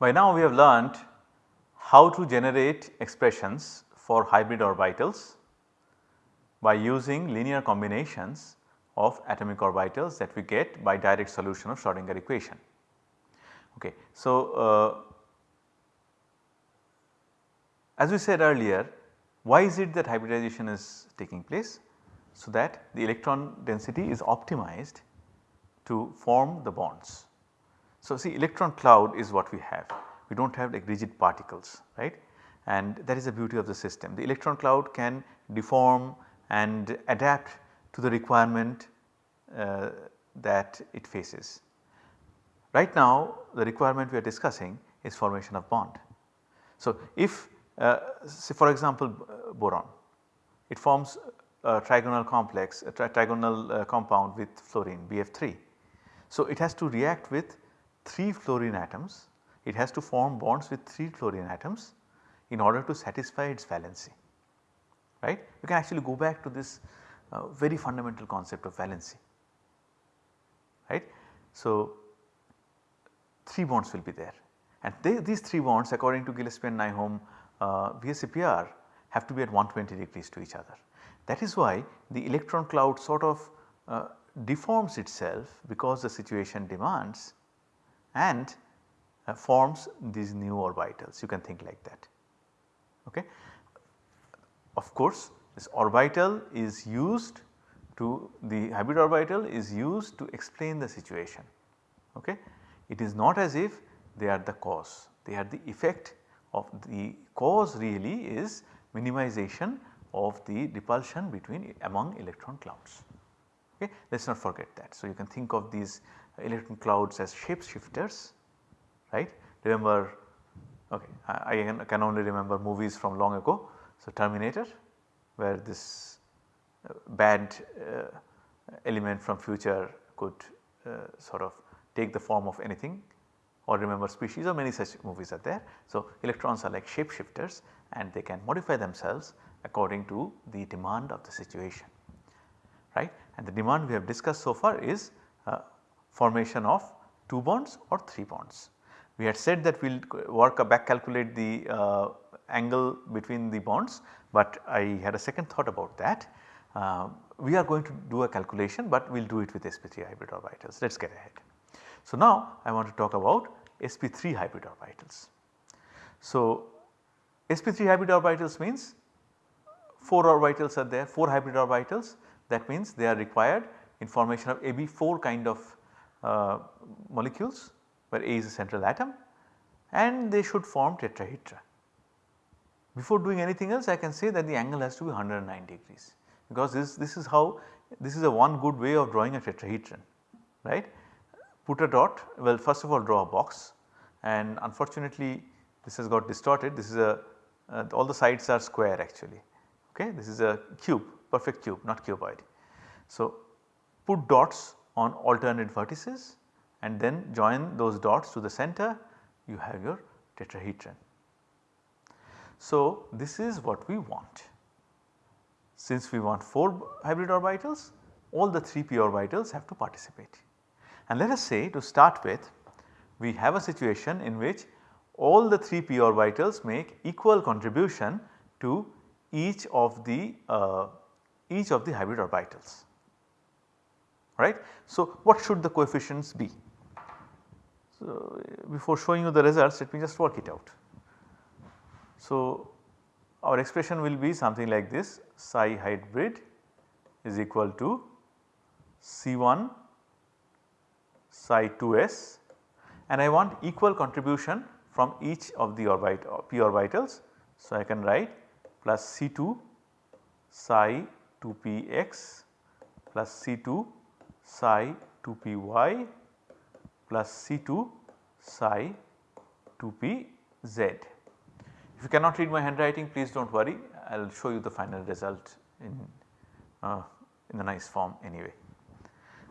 By now we have learnt how to generate expressions for hybrid orbitals by using linear combinations of atomic orbitals that we get by direct solution of Schrodinger equation. Okay. So, uh, as we said earlier why is it that hybridization is taking place? So that the electron density is optimized to form the bonds. So see electron cloud is what we have, we do not have like rigid particles right and that is the beauty of the system. The electron cloud can deform and adapt to the requirement uh, that it faces. Right now the requirement we are discussing is formation of bond. So if uh, say for example boron, it forms a trigonal complex a tri trigonal uh, compound with fluorine BF3. So it has to react with 3 fluorine atoms, it has to form bonds with 3 fluorine atoms in order to satisfy its valency right. You can actually go back to this uh, very fundamental concept of valency right. So 3 bonds will be there and they, these 3 bonds according to Gillespie and Nyholm uh, VSEPR have to be at 120 degrees to each other. That is why the electron cloud sort of uh, deforms itself because the situation demands and uh, forms these new orbitals you can think like that. Okay. Of course this orbital is used to the hybrid orbital is used to explain the situation. Okay. It is not as if they are the cause, they are the effect of the cause really is minimization of the repulsion between among electron clouds. Okay. Let us not forget that. So, you can think of these electron clouds as shape shifters right. Remember okay, I, I can only remember movies from long ago. So, Terminator where this uh, bad uh, element from future could uh, sort of take the form of anything or remember species or many such movies are there. So, electrons are like shapeshifters and they can modify themselves according to the demand of the situation right and the demand we have discussed so far is uh, formation of 2 bonds or 3 bonds. We had said that we will work back calculate the uh, angle between the bonds, but I had a second thought about that. Uh, we are going to do a calculation, but we will do it with sp3 hybrid orbitals. Let us get ahead. So now I want to talk about sp3 hybrid orbitals. So sp3 hybrid orbitals means 4 orbitals are there 4 hybrid orbitals that means they are required in formation of AB4 kind of molecules where A is a central atom and they should form tetrahedra. Before doing anything else I can say that the angle has to be 109 degrees because this, this is how this is a one good way of drawing a tetrahedron right put a dot well first of all draw a box and unfortunately this has got distorted this is a uh, all the sides are square actually okay this is a cube perfect cube not cuboid. So put dots on alternate vertices and then join those dots to the center you have your tetrahedron. So this is what we want. Since we want 4 hybrid orbitals all the 3 p orbitals have to participate. And let us say to start with we have a situation in which all the 3 p orbitals make equal contribution to each of the uh, each of the hybrid orbitals right. So what should the coefficients be? So before showing you the results let me just work it out. So our expression will be something like this psi hybrid is equal to C1 psi 2s and I want equal contribution from each of the orbit p orbitals. So, I can write plus C2 psi 2px plus C2 psi 2py plus C2 psi 2pz. If you cannot read my handwriting please do not worry I will show you the final result in, uh, in the nice form anyway.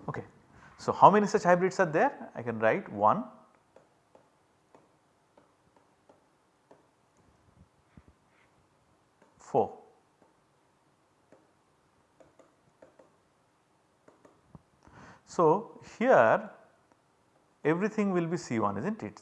Okay. So, how many such hybrids are there? I can write 1, 4. So, here everything will be C1 is not it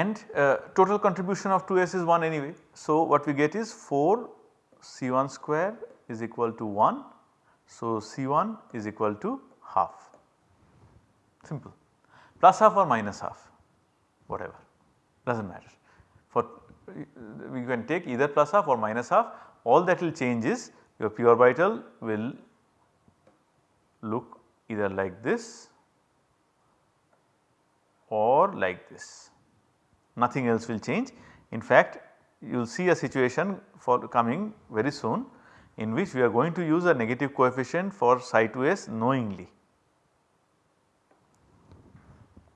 and uh, total contribution of 2s is 1 anyway. So, what we get is 4 C1 square is equal to 1. So, C1 is equal to half simple plus half or minus half whatever does not matter. For we can take either plus half or minus half all that will change is your p orbital will look either like this or like this nothing else will change. In fact you will see a situation for coming very soon in which we are going to use a negative coefficient for psi 2s knowingly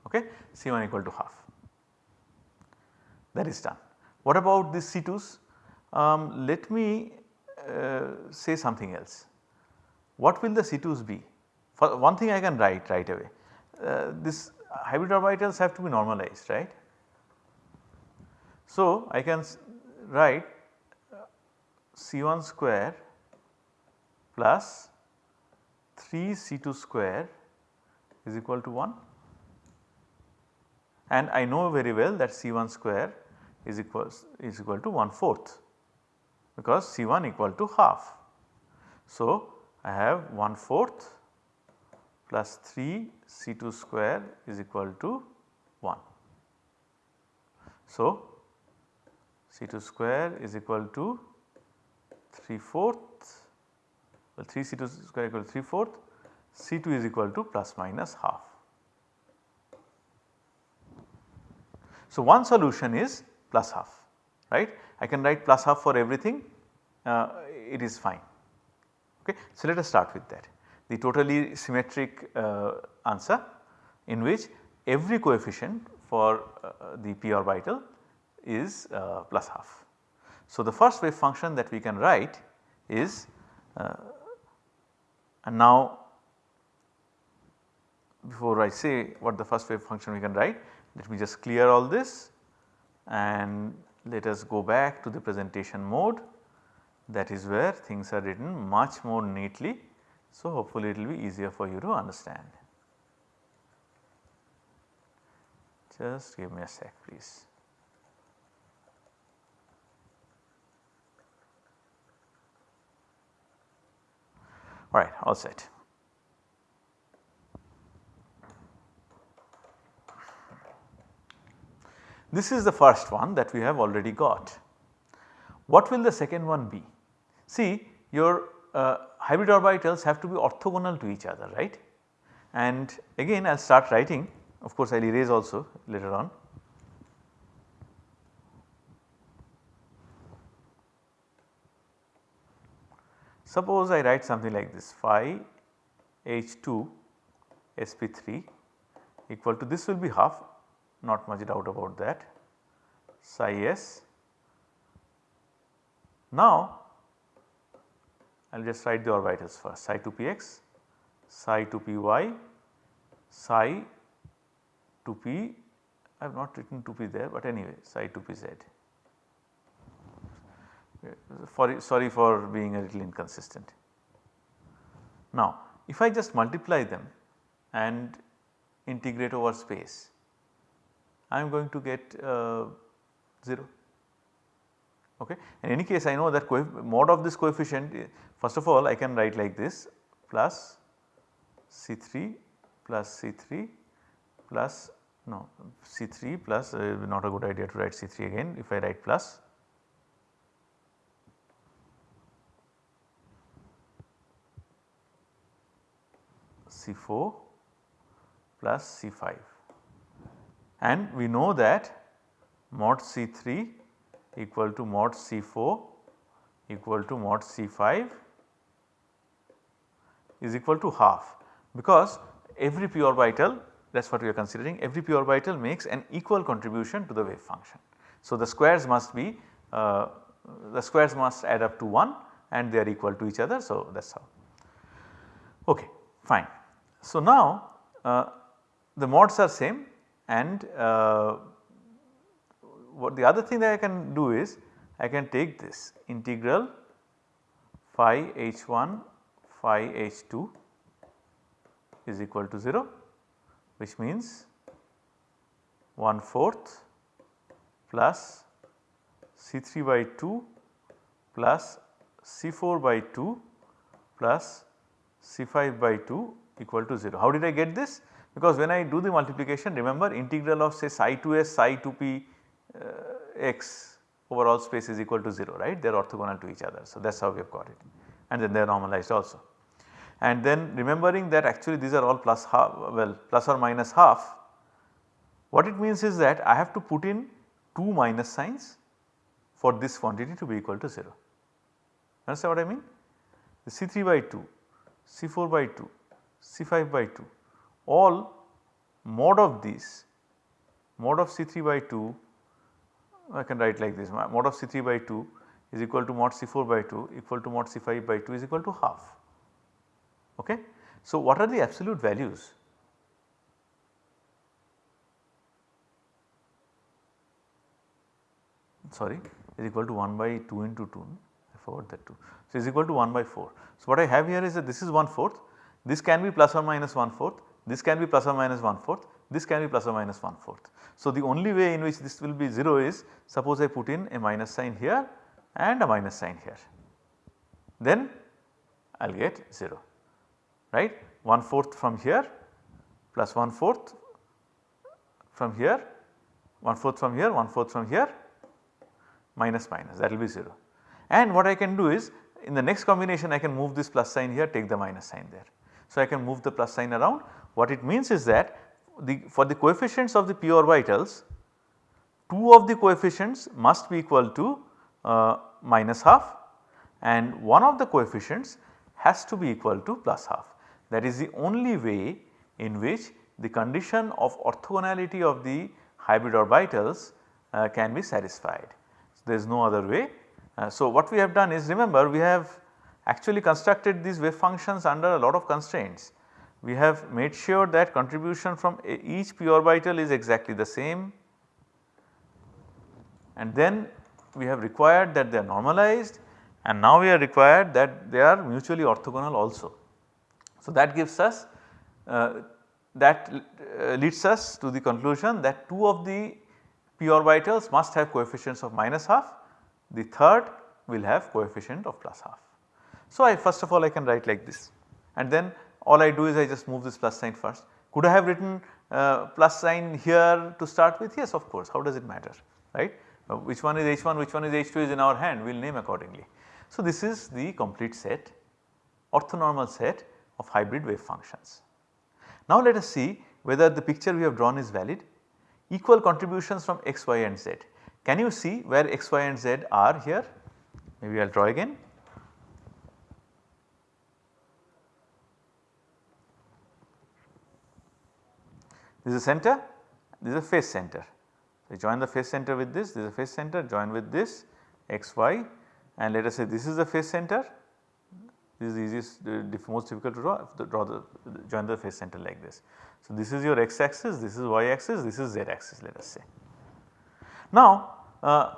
okay C1 equal to half that is done. What about these C2s? Um, let me uh, say something else. What will the C2s be? For one thing I can write right away. Uh, this hybrid orbitals have to be normalized right. So, I can write uh, C1 square plus 3 C2 square is equal to 1 and I know very well that C1 square is equals is equal to 1 fourth because C1 equal to half. So, I have 1 fourth plus 3 C2 square is equal to 1. So, C2 square is equal to 3 fourth well 3 C2 square equal to 3 fourth C2 is equal to plus minus half. So, one solution is plus half right I can write plus half for everything uh, it is fine okay. So, let us start with that the totally symmetric uh, answer in which every coefficient for uh, the p orbital is uh, plus half. So, the first wave function that we can write is uh, and now before I say what the first wave function we can write let me just clear all this and let us go back to the presentation mode that is where things are written much more neatly. So, hopefully it will be easier for you to understand. Just give me a sec please. Alright, all set. This is the first one that we have already got. What will the second one be? See your uh, hybrid orbitals have to be orthogonal to each other right and again I will start writing of course I will erase also later on. Suppose I write something like this phi h2 sp3 equal to this will be half not much doubt about that psi s. Now I will just write the orbitals first psi 2 px, psi 2 py, psi 2 p I have not written 2 p there but anyway psi 2 pz. For, sorry for being a little inconsistent. Now if I just multiply them and integrate over space I am going to get uh, 0 okay. In any case I know that mod of this coefficient first of all I can write like this plus C3 plus C3 plus no C3 plus uh, not a good idea to write C3 again if I write plus C4 plus C5 and we know that mod C3 equal to mod C4 equal to mod C5 is equal to half because every p orbital that is what we are considering every p orbital makes an equal contribution to the wave function. So, the squares must be uh, the squares must add up to 1 and they are equal to each other. So, that is how. Okay, fine. So, now uh, the mods are same and uh, what the other thing that I can do is I can take this integral phi h1 phi h2 is equal to 0 which means 1 fourth plus C3 by 2 plus C4 by 2 plus C5 by 2 equal to 0. How did I get this? Because when I do the multiplication remember integral of say psi 2s psi 2p uh, x over all space is equal to 0 right they are orthogonal to each other. So that is how we have got it and then they are normalized also. And then remembering that actually these are all plus half well plus or minus half what it means is that I have to put in 2 minus signs for this quantity to be equal to 0. Understand what I mean? The C3 by 2, C4 by 2, C5 by 2 all mod of these mod of C3 by 2 I can write like this mod of C3 by 2 is equal to mod C4 by 2 equal to mod C5 by 2 is equal to half. Okay. So, what are the absolute values? Sorry is equal to 1 by 2 into 2 I forgot that 2. So, is equal to 1 by 4. So, what I have here is that this is 1 fourth this can be plus or minus 1 fourth this can be plus or minus 1 fourth this can be plus or minus 1 fourth. So, the only way in which this will be 0 is suppose I put in a minus sign here and a minus sign here then I will get 0 right 1 fourth from here plus 1 fourth from here 1 fourth from here 1 fourth from here minus minus that will be 0. And what I can do is in the next combination I can move this plus sign here take the minus sign there. So, I can move the plus sign around what it means is that the for the coefficients of the p orbitals 2 of the coefficients must be equal to uh, minus half and one of the coefficients has to be equal to plus half. That is the only way in which the condition of orthogonality of the hybrid orbitals uh, can be satisfied. So, there is no other way. Uh, so, what we have done is remember we have actually constructed these wave functions under a lot of constraints. We have made sure that contribution from each p orbital is exactly the same and then we have required that they are normalized and now we are required that they are mutually orthogonal also. So, that gives us uh, that uh, leads us to the conclusion that 2 of the p orbitals must have coefficients of minus half, the third will have coefficient of plus half. So, I first of all I can write like this and then all I do is I just move this plus sign first. Could I have written uh, plus sign here to start with? Yes of course how does it matter right. Uh, which one is H1 which one is H2 is in our hand we will name accordingly. So, this is the complete set orthonormal set of hybrid wave functions. Now, let us see whether the picture we have drawn is valid equal contributions from x, y and z. Can you see where x, y and z are here? Maybe I will draw again. This is a center, this is a face center. So, join the face center with this, this is a phase center join with this x, y and let us say this is the face center, this is the easiest uh, most difficult to draw, to draw the join the face center like this. So, this is your x axis, this is y axis, this is z axis let us say. Now, uh,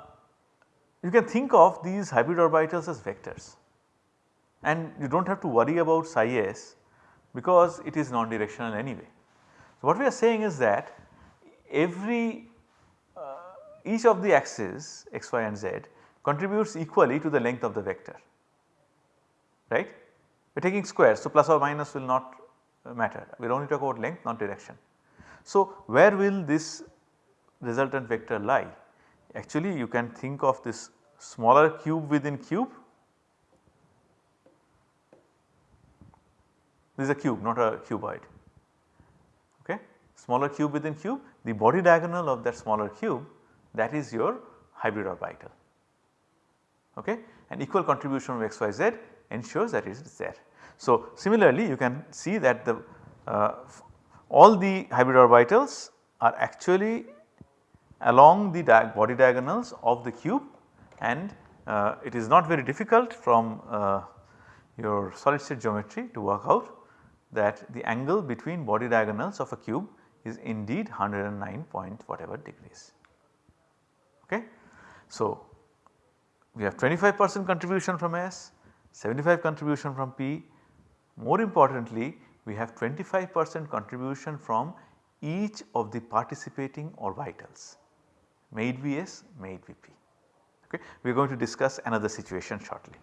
you can think of these hybrid orbitals as vectors and you do not have to worry about psi s because it is non-directional anyway. So, what we are saying is that every uh, each of the axes x, y and z contributes equally to the length of the vector right. We are taking squares so plus or minus will not matter we will only talk about length not direction. So, where will this resultant vector lie? Actually you can think of this smaller cube within cube this is a cube not a cuboid smaller cube within cube the body diagonal of that smaller cube that is your hybrid orbital okay? And equal contribution of xyz ensures that it is there. So, similarly you can see that the uh, all the hybrid orbitals are actually along the di body diagonals of the cube and uh, it is not very difficult from uh, your solid state geometry to work out that the angle between body diagonals of a cube is indeed 109 point whatever degrees. Okay. So, we have 25 percent contribution from S, 75 contribution from P, more importantly we have 25 percent contribution from each of the participating orbitals. made Vs, made Vp. Okay. We are going to discuss another situation shortly.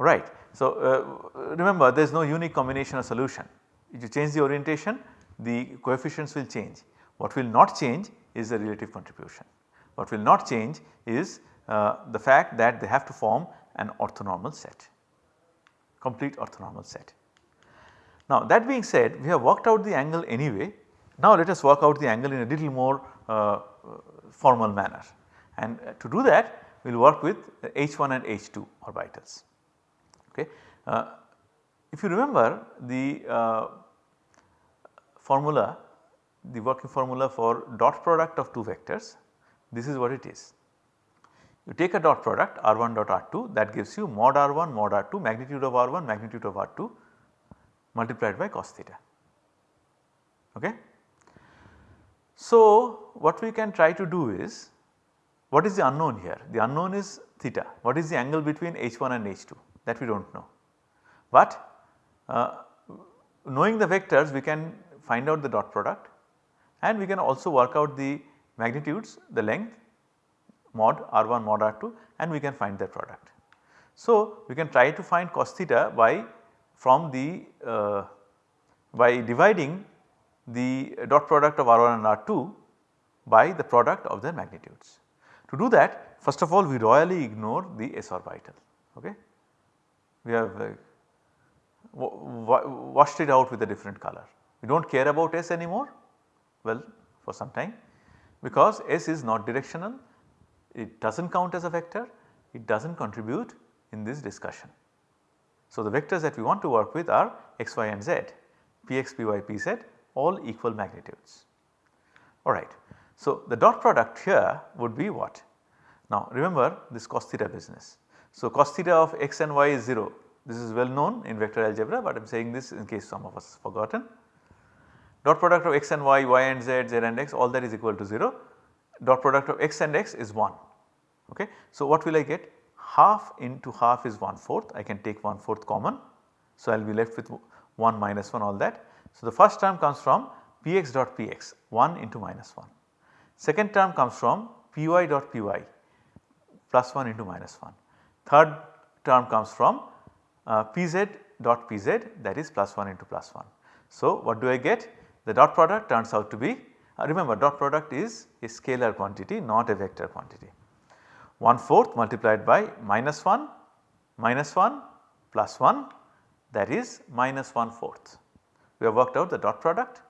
Alright. So, uh, remember there is no unique combination of solution. If you change the orientation the coefficients will change. What will not change is the relative contribution. What will not change is uh, the fact that they have to form an orthonormal set, complete orthonormal set. Now that being said we have worked out the angle anyway. Now let us work out the angle in a little more uh, formal manner and uh, to do that we will work with H1 and H2 orbitals. Okay. Uh, if you remember the uh, formula the working formula for dot product of two vectors this is what it is. You take a dot product r1 dot r2 that gives you mod r1 mod r2 magnitude of r1 magnitude of r2 multiplied by cos theta. Okay. So what we can try to do is what is the unknown here? The unknown is theta. What is the angle between h1 and h2 that we do not know. But uh, knowing the vectors we can find out the dot product and we can also work out the magnitudes the length mod r1 mod r2 and we can find their product. So, we can try to find cos theta by from the uh, by dividing the dot product of r1 and r2 by the product of their magnitudes. To do that first of all we royally ignore the s orbital okay. We have uh, washed it out with a different color. We do not care about s anymore well for some time because S is not directional, it does not count as a vector, it does not contribute in this discussion. So, the vectors that we want to work with are x, y and z, px, py, pz all equal magnitudes. Alright. So, the dot product here would be what? Now remember this cos theta business. So, cos theta of x and y is 0 this is well known in vector algebra but I am saying this in case some of us forgotten dot product of x and y, y and z, z and x all that is equal to 0 dot product of x and x is 1 ok. So what will I get half into half is 1 fourth I can take 1 fourth common. So I will be left with 1 minus 1 all that. So the first term comes from px dot px 1 into minus 1. Second term comes from py dot py plus 1 into minus 1. Third term comes from uh, pz dot pz that is plus 1 into plus 1. So what do I get? The dot product turns out to be uh, remember dot product is a scalar quantity not a vector quantity. 1 fourth multiplied by minus 1 minus 1 plus 1 that is minus 1 fourth. We have worked out the dot product.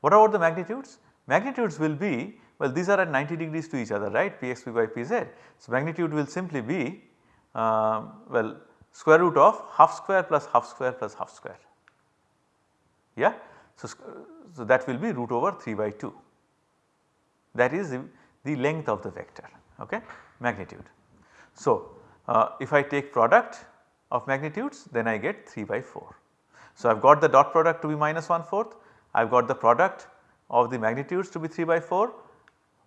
What about the magnitudes? Magnitudes will be well these are at 90 degrees to each other right px, py, pz. So magnitude will simply be uh, well square root of half square plus half square plus half square. Yeah. So, so that will be root over 3 by 2 that is the, the length of the vector okay magnitude. So, uh, if I take product of magnitudes then I get 3 by 4. So, I have got the dot product to be minus 1 fourth, I have got the product of the magnitudes to be 3 by 4.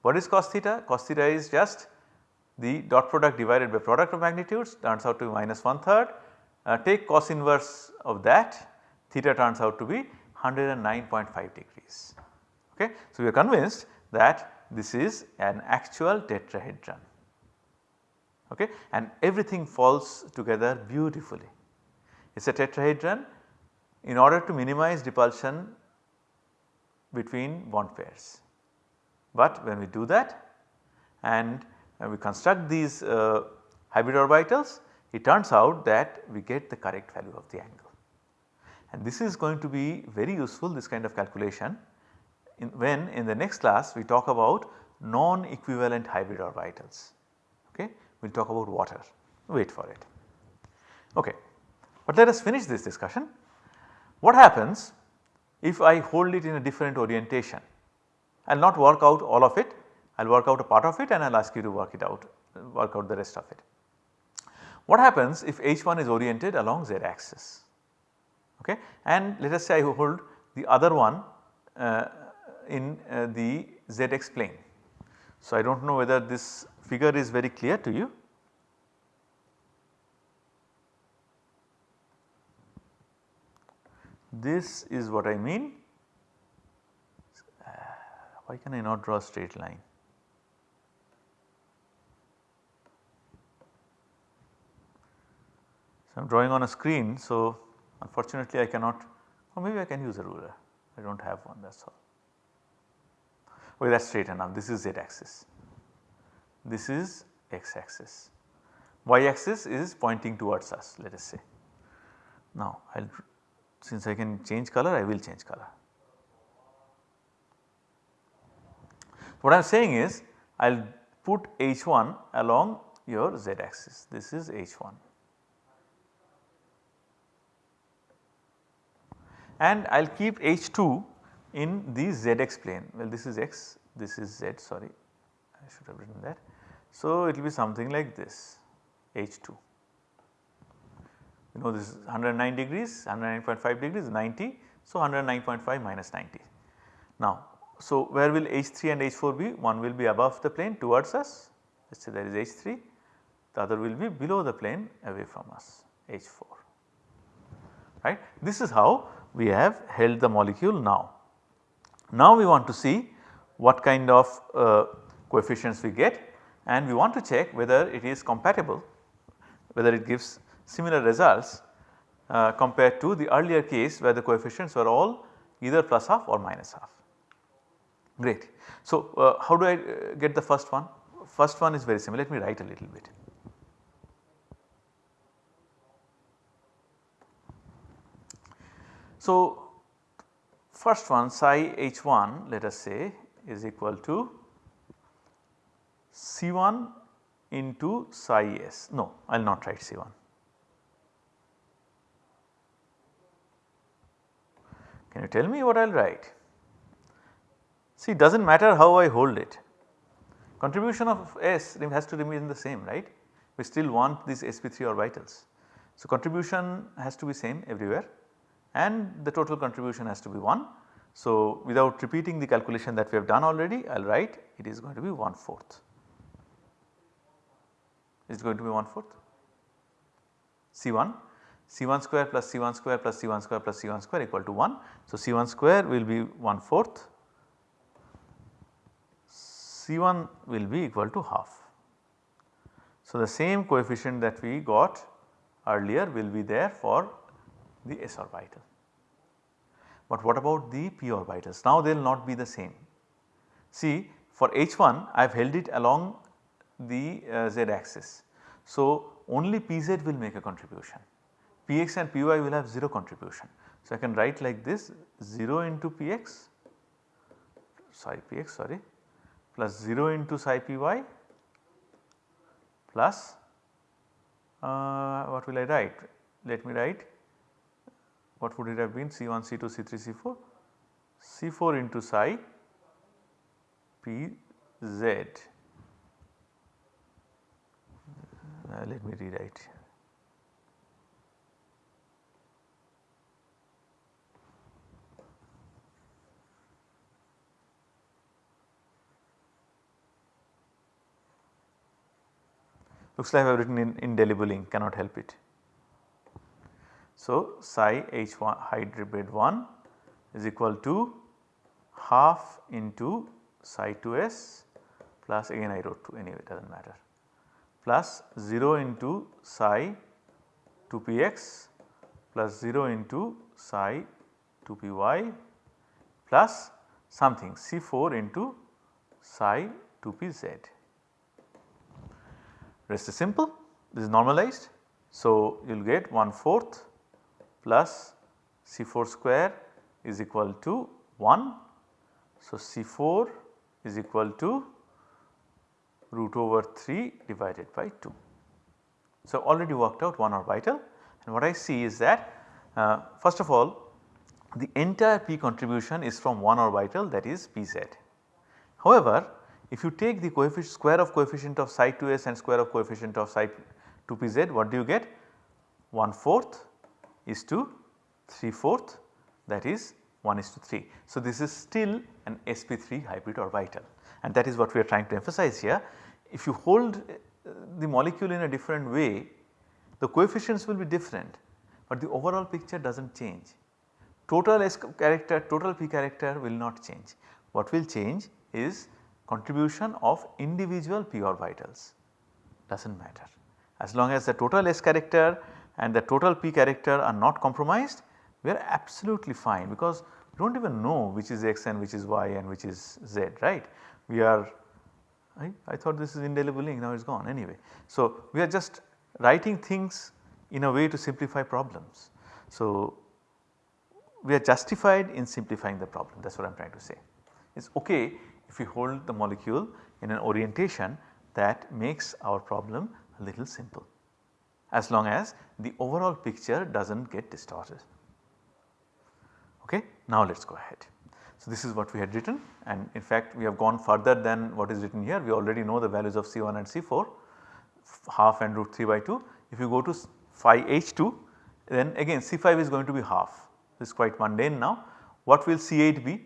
What is cos theta? Cos theta is just the dot product divided by product of magnitudes turns out to be minus one third. Uh, take cos inverse of that theta turns out to be 109.5 degrees. Okay. So, we are convinced that this is an actual tetrahedron okay, and everything falls together beautifully. It is a tetrahedron in order to minimize repulsion between bond pairs. But when we do that and we construct these uh, hybrid orbitals it turns out that we get the correct value of the angle. And this is going to be very useful this kind of calculation in when in the next class we talk about non-equivalent hybrid orbitals. Okay. We will talk about water, wait for it. Okay. But let us finish this discussion. What happens if I hold it in a different orientation? I will not work out all of it, I will work out a part of it and I will ask you to work it out, work out the rest of it. What happens if H1 is oriented along z axis? okay and let us say I hold the other one uh, in uh, the zx plane. So, I do not know whether this figure is very clear to you. This is what I mean. Uh, why can I not draw a straight line? I am drawing on a screen. So, unfortunately I cannot or maybe I can use a ruler I do not have one that is all. Okay that is straight enough this is z axis, this is x axis, y axis is pointing towards us let us say. Now I will since I can change color I will change color. What I am saying is I will put H1 along your z axis this is H1 and I will keep H2 in the zx plane. Well this is x this is z sorry. I should have written that. So, it will be something like this H2 you know this is 109 degrees 109.5 degrees 90 so 109.5 minus 90. Now so where will H3 and H4 be? One will be above the plane towards us. Let us say there is H3 the other will be below the plane away from us H4 right. This is how we have held the molecule now. Now we want to see what kind of uh, coefficients we get and we want to check whether it is compatible whether it gives similar results uh, compared to the earlier case where the coefficients were all either plus half or minus half. Great. So, uh, how do I uh, get the first one? First one is very similar let me write a little bit. So, first one psi h1 let us say is equal to C1 into psi s no I will not write C1. Can you tell me what I will write? See does not matter how I hold it contribution of S has to remain the same right we still want these sp3 orbitals. So contribution has to be same everywhere and the total contribution has to be 1. So, without repeating the calculation that we have done already I will write it is going to be 1 fourth. Is going to be 1 fourth C1 C1 square plus C1 square plus C1 square plus C1 square equal to 1. So, C1 square will be 1 fourth C1 will be equal to half. So, the same coefficient that we got earlier will be there for the s orbital. But what about the p orbitals? Now they will not be the same. See for H1 I have held it along the uh, z axis. So only Pz will make a contribution, Px and Py will have 0 contribution. So I can write like this 0 into Px sorry Px sorry plus 0 into psi Py plus uh, what will I write? Let me write what would it have been C1, C2, C3, C4? C4 into psi P Z. Uh, let me rewrite. Looks like I have written in indelible ink cannot help it. So, psi H1 hybrid 1 is equal to half into psi 2s plus again I wrote 2 anyway it does not matter plus 0 into psi 2px plus 0 into psi 2py plus something C4 into psi 2pz. Rest is simple this is normalized. So, you will get 1 fourth plus C4 square is equal to 1. So, C4 is equal to root over 3 divided by 2. So, already worked out one orbital and what I see is that uh, first of all the entire p contribution is from one orbital that is pz. However, if you take the coefficient square of coefficient of psi 2s and square of coefficient of psi 2 pz what do you get 1 fourth is to 3 fourth that is 1 is to 3. So, this is still an sp3 hybrid orbital and that is what we are trying to emphasize here. If you hold uh, the molecule in a different way the coefficients will be different but the overall picture does not change. Total S character, total P character will not change. What will change is contribution of individual p orbitals does not matter. As long as the total S character and the total p character are not compromised we are absolutely fine because we do not even know which is x and which is y and which is z right. We are I, I thought this is indelible ink now it is gone anyway. So, we are just writing things in a way to simplify problems. So, we are justified in simplifying the problem that is what I am trying to say. It is ok if we hold the molecule in an orientation that makes our problem a little simple as long as the overall picture does not get distorted. Okay. Now let us go ahead. So, this is what we had written and in fact we have gone further than what is written here. We already know the values of C1 and C4 half and root 3 by 2. If you go to phi h2 then again C5 is going to be half this is quite mundane now. What will C8 be?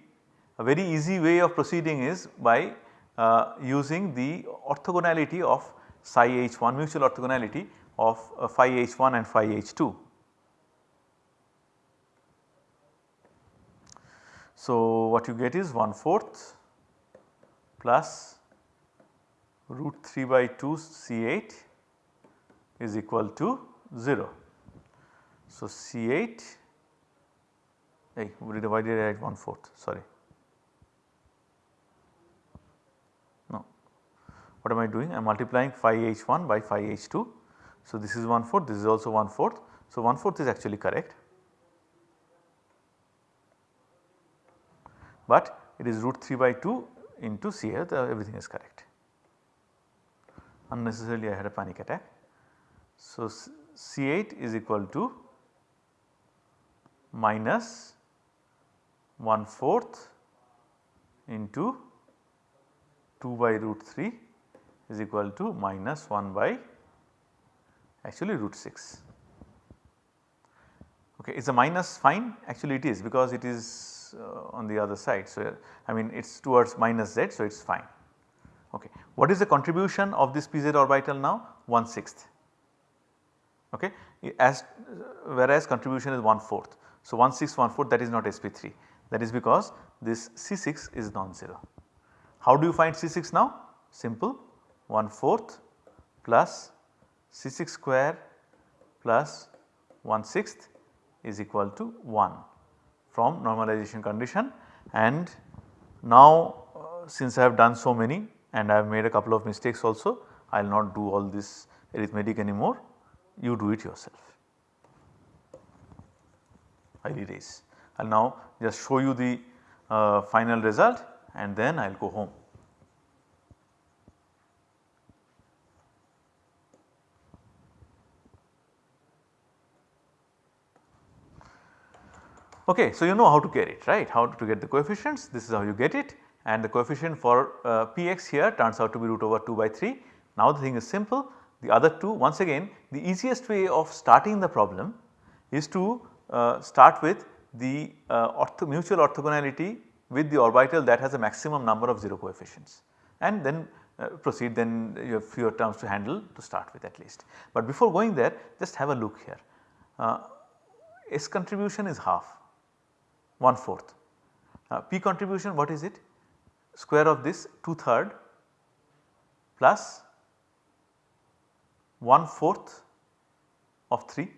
A very easy way of proceeding is by uh, using the orthogonality of psi h1 mutual orthogonality of uh, phi h1 and phi h2. So, what you get is 1 fourth plus root 3 by 2 C8 is equal to 0. So, C8 hey why did I write 1 fourth sorry what am I doing I am multiplying phi h1 by phi h2. So, this is 1 fourth this is also 1 fourth. So, 1 fourth is actually correct but it is root 3 by 2 into C here everything is correct. Unnecessarily I had a panic attack. So, C8 is equal to minus 1 fourth into 2 by root 3 is equal to minus 1 by actually root 6. Okay, is a minus fine? Actually it is because it is uh, on the other side. So, I mean it is towards minus z so it is fine. Okay. What is the contribution of this pz orbital now? 1 sixth. Okay. As whereas contribution is 1 fourth. So, 1 6 1 4 that is not sp3 that is because this C6 is non-zero. How do you find C6 now? Simple 1 fourth plus C6 square plus 1 sixth is equal to 1 from normalization condition and now uh, since I have done so many and I have made a couple of mistakes also I will not do all this arithmetic anymore you do it yourself. I will erase. I will now just show you the uh, final result and then I will go home. Okay, so you know how to get it right, how to get the coefficients this is how you get it and the coefficient for uh, px here turns out to be root over 2 by 3. Now the thing is simple the other two once again the easiest way of starting the problem is to uh, start with the uh, ortho mutual orthogonality with the orbital that has a maximum number of 0 coefficients and then uh, proceed then you have fewer terms to handle to start with at least. But before going there just have a look here. Uh, S contribution is half 1 fourth. Uh, P contribution what is it? Square of this 2 third plus 1 fourth of 3.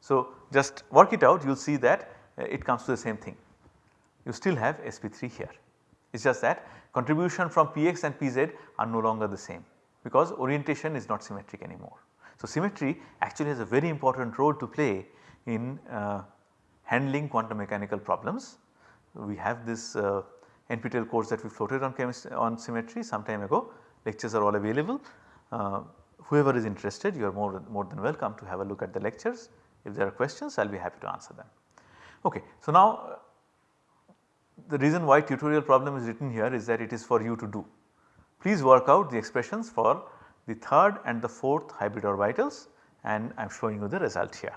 So, just work it out you will see that uh, it comes to the same thing. You still have sp3 here. It is just that contribution from px and pz are no longer the same because orientation is not symmetric anymore. So, symmetry actually has a very important role to play in uh, handling quantum mechanical problems. We have this uh, NPTEL course that we floated on chemistry on symmetry some time ago lectures are all available. Uh, whoever is interested you are more, more than welcome to have a look at the lectures if there are questions I will be happy to answer them. Okay. So, now uh, the reason why tutorial problem is written here is that it is for you to do. Please work out the expressions for the third and the fourth hybrid orbitals and I am showing you the result here.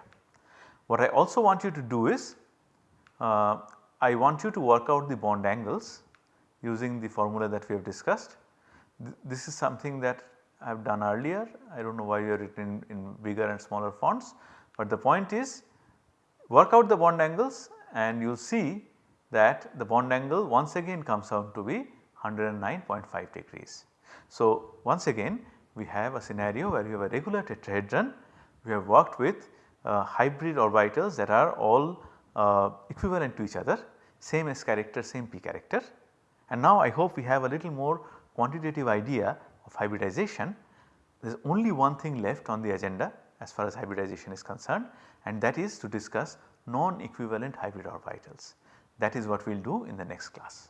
What I also want you to do is uh, I want you to work out the bond angles using the formula that we have discussed. Th this is something that I have done earlier I do not know why you are written in, in bigger and smaller fonts but the point is work out the bond angles and you will see that the bond angle once again comes out to be 109.5 degrees. So once again we have a scenario where you have a regular tetrahedron we have worked with hybrid orbitals that are all uh, equivalent to each other same S character same P character and now I hope we have a little more quantitative idea of hybridization. There is only one thing left on the agenda as far as hybridization is concerned and that is to discuss non-equivalent hybrid orbitals. That is what we will do in the next class.